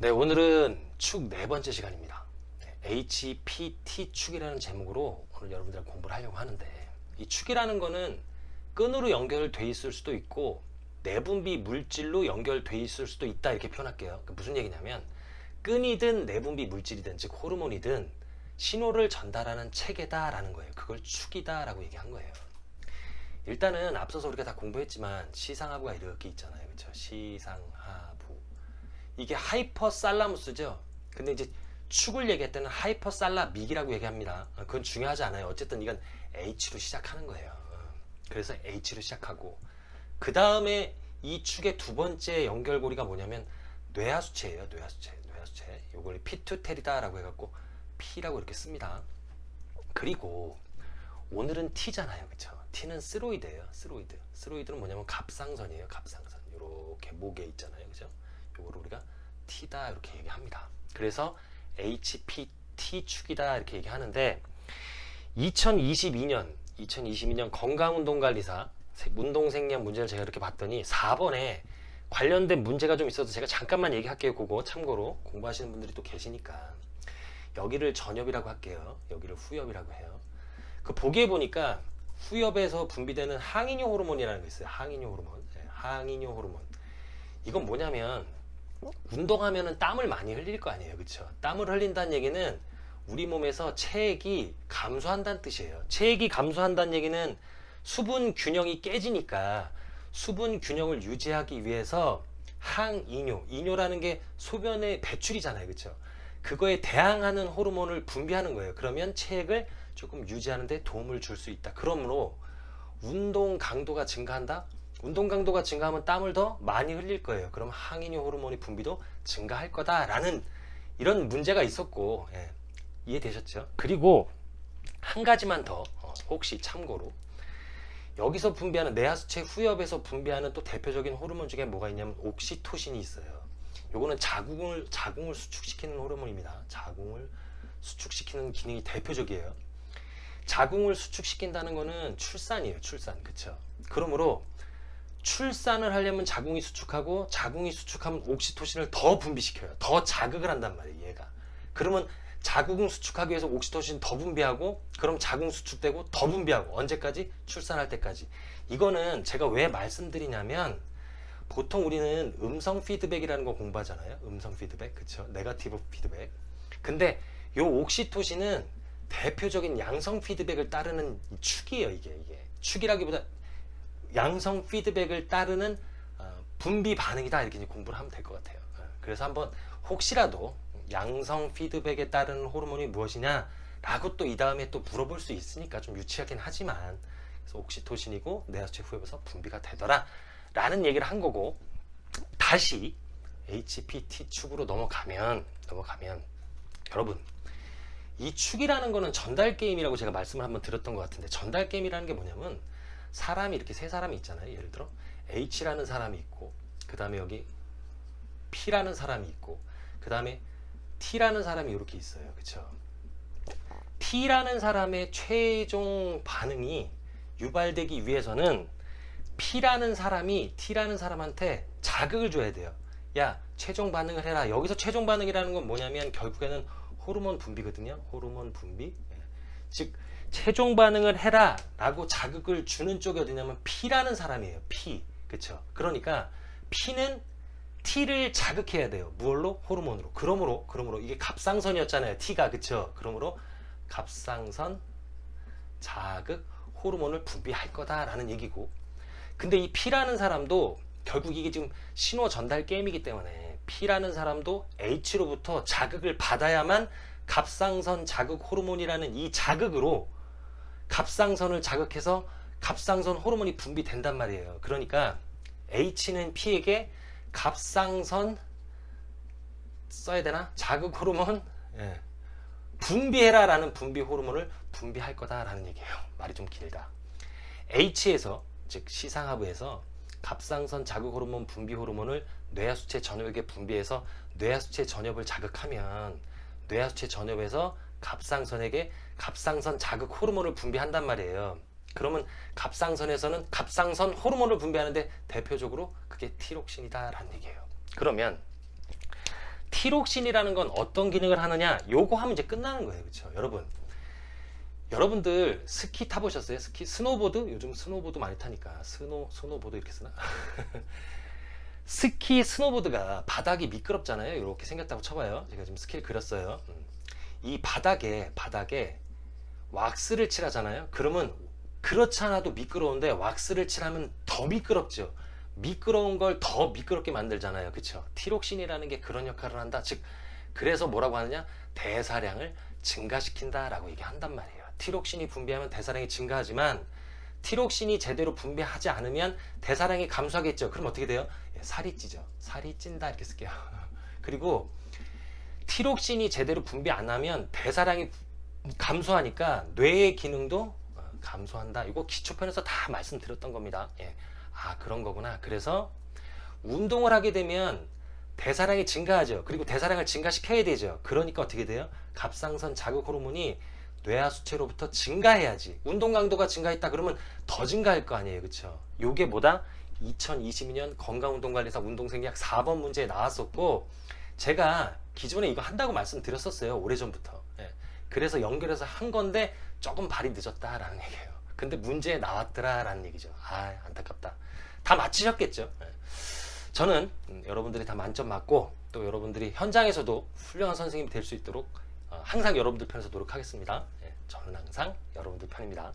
네, 오늘은 축 네 번째 시간입니다. 네, HPT 축이라는 제목으로 오늘 여러분들 공부를 하려고 하는데 이 축이라는 거는 끈으로 연결돼 있을 수도 있고 내분비 물질로 연결돼 있을 수도 있다 이렇게 표현할게요. 그 무슨 얘기냐면 끈이든 내분비 물질이든 즉 호르몬이든 신호를 전달하는 체계다 라는 거예요. 그걸 축이다 라고 얘기한 거예요. 일단은 앞서서 우리가 다 공부했지만 시상하부가 이렇게 있잖아요. 그렇죠? 시상하부. 이게 hypothalamus죠. 근데 이제 축을 얘기할 때는 hypothalamic이라고 얘기합니다. 어, 그건 중요하지 않아요. 어쨌든 이건 H로 시작하는 거예요. 어, 그래서 H로 시작하고 그 다음에 이 축의 두 번째 연결고리가 뭐냐면 뇌하수체예요. 뇌하수체. 뇌하수체. 요걸 pituitary다라고 해갖고 P라고 이렇게 씁니다. 그리고 오늘은 T잖아요. 그쵸? T는 스로이드예요. 스로이드. 스로이드는 뭐냐면 갑상선이에요. 갑상선. 이렇게 목에 있잖아요. 그죠? 요거를 우리가 T다 이렇게 얘기합니다. 그래서 HPT 축이다 이렇게 얘기하는데 2022년 2022년 건강운동관리사 운동생리학 문제를 제가 이렇게 봤더니 4번에 관련된 문제가 좀 있어서 제가 잠깐만 얘기할게요. 그거 참고로 공부하시는 분들이 또 계시니까 여기를 전엽이라고 할게요. 여기를 후엽이라고 해요. 그 보기에 보니까 후엽에서 분비되는 항이뇨 호르몬이라는 게 있어요. 항이뇨 호르몬. 네, 항이뇨 호르몬. 이건 뭐냐면 운동하면은 땀을 많이 흘릴 거 아니에요. 그쵸? 땀을 흘린다는 얘기는 우리 몸에서 체액이 감소한다는 뜻이에요. 체액이 감소한다는 얘기는 수분 균형이 깨지니까 수분 균형을 유지하기 위해서 항이뇨, 이뇨라는 게 소변의 배출이잖아요. 그쵸? 그거에 대항하는 호르몬을 분비하는 거예요. 그러면 체액을 조금 유지하는 데 도움을 줄 수 있다. 그러므로 운동 강도가 증가한다? 운동 강도가 증가하면 땀을 더 많이 흘릴 거예요. 그럼 항이뇨 호르몬의 분비도 증가할 거다라는 이런 문제가 있었고 예, 이해되셨죠? 그리고 한 가지만 더 어, 혹시 참고로 여기서 분비하는 내하수체 후엽에서 분비하는 또 대표적인 호르몬 중에 뭐가 있냐면 옥시토신이 있어요. 요거는 자궁을 자궁을 수축시키는 호르몬입니다. 자궁을 수축시키는 기능이 대표적이에요. 자궁을 수축시킨다는 거는 출산이에요. 출산. 그쵸? 그러므로 출산을 하려면 자궁이 수축하고 자궁이 수축하면 옥시토신을 더 분비시켜요. 더 자극을 한단 말이에요. 얘가. 그러면 자궁 수축하기 위해서 옥시토신 더 분비하고 그럼 자궁 수축되고 더 분비하고 언제까지? 출산할 때까지. 이거는 제가 왜 말씀드리냐면 보통 우리는 음성 피드백이라는 거 공부하잖아요. 음성 피드백. 그쵸? 네가티브 피드백. 근데 요 옥시토신은 대표적인 양성 피드백을 따르는 축이에요. 이게 이게 축이라기보다 양성 피드백을 따르는 어, 분비 반응이다. 이렇게 공부를 하면 될 것 같아요. 어, 그래서 한번 혹시라도 양성 피드백에 따르는 호르몬이 무엇이냐? 라고 또 이 다음에 또 물어볼 수 있으니까 좀 유치하긴 하지만 그래서 옥시토신이고 내하수체 후엽에서 분비가 되더라. 라는 얘기를 한 거고 다시 HPT 축으로 넘어가면 넘어가면 여러분 이 축이라는 거는 전달 게임이라고 제가 말씀을 한번 드렸던 것 같은데 전달 게임이라는 게 뭐냐면 사람이 이렇게 세 사람이 있잖아요. 예를 들어 H라는 사람이 있고 그 다음에 여기 P라는 사람이 있고 그 다음에 T라는 사람이 이렇게 있어요. 그쵸? T라는 사람의 최종 반응이 유발되기 위해서는 P라는 사람이 T라는 사람한테 자극을 줘야 돼요. 야 최종 반응을 해라. 여기서 최종 반응이라는 건 뭐냐면 결국에는 호르몬 분비거든요. 호르몬 분비. 예. 즉 최종 반응을 해라 라고 자극을 주는 쪽이 어디냐면 P라는 사람이에요. P. 그쵸? 그러니까 P는 T를 자극해야 돼요. 무얼로? 호르몬으로. 그러므로, 그러므로 이게 갑상선이었잖아요. T가. 그쵸? 그러므로 갑상선 자극 호르몬을 분비할 거다라는 얘기고. 근데 이 P라는 사람도 결국 이게 지금 신호 전달 게임이기 때문에 P라는 사람도 H로부터 자극을 받아야만 갑상선 자극 호르몬이라는 이 자극으로 갑상선을 자극해서 갑상선 호르몬이 분비된단 말이에요. 그러니까 H는 P에게 갑상선 써야 되나? 자극 호르몬 예. 분비해라 라는 분비 호르몬을 분비할 거다 라는 얘기예요. 말이 좀 길다. H에서 즉 시상하부에서 갑상선 자극 호르몬 분비 호르몬을 뇌하수체 전엽에게 분비해서 뇌하수체 전엽을 자극하면 뇌하수체 전엽에서 갑상선에게 갑상선 자극 호르몬을 분비한단 말이에요. 그러면 갑상선에서는 갑상선 호르몬을 분비하는데 대표적으로 그게 티록신이다 라는 얘기예요. 그러면 티록신이라는 건 어떤 기능을 하느냐? 요거 하면 이제 끝나는 거예요. 그렇죠? 여러분. 여러분들 스키 타보셨어요? 스키 스노보드? 요즘 스노보드 많이 타니까 스노 스노보드 이렇게 쓰나? 스키 스노보드가 바닥이 미끄럽잖아요. 이렇게 생겼다고 쳐봐요. 제가 지금 스키를 그렸어요. 음. 이 바닥에 바닥에 왁스를 칠하잖아요. 그러면 그렇지 않아도 미끄러운데 왁스를 칠하면 더 미끄럽죠. 미끄러운 걸 더 미끄럽게 만들잖아요. 그쵸? 티록신이라는 게 그런 역할을 한다. 즉, 그래서 뭐라고 하느냐? 대사량을 증가시킨다 라고 얘기한단 말이에요. 티록신이 분비하면 대사량이 증가하지만 티록신이 제대로 분비하지 않으면 대사량이 감소하겠죠. 그럼 어떻게 돼요? 예, 살이 찌죠. 살이 찐다 이렇게 쓸게요. 그리고 티록신이 제대로 분비 안 하면 대사량이 감소하니까 뇌의 기능도 어, 감소한다. 이거 기초편에서 다 말씀드렸던 겁니다. 예. 아 그런 거구나. 그래서 운동을 하게 되면 대사량이 증가하죠. 그리고 대사량을 증가시켜야 되죠. 그러니까 어떻게 돼요? 갑상선 자극 호르몬이 뇌하 수체로부터 증가해야지. 운동 강도가 증가했다 그러면 더 증가할 거 아니에요. 그렇죠? 요게 뭐다? 2022년 건강운동관리사 운동생리학 4번 문제에 나왔었고 제가 기존에 이거 한다고 말씀드렸었어요. 오래전부터. 예. 그래서 연결해서 한 건데 조금 발이 늦었다라는 얘기예요. 근데 문제에 나왔더라라는 얘기죠. 아 안타깝다. 다 맞히셨겠죠. 예. 저는 음, 여러분들이 다 만점 맞고 또 여러분들이 현장에서도 훌륭한 선생님이 될 수 있도록 어, 항상 여러분들 편에서 노력하겠습니다. 예, 저는 항상 여러분들 편입니다.